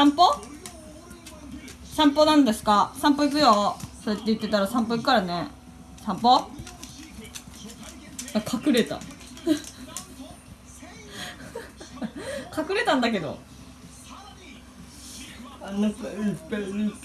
散歩？散歩なんですか？散歩行くよ。そうやって言ってたら散歩行くからね。散歩？あ隠れた。隠れたんだけど。あなたいっぱいいる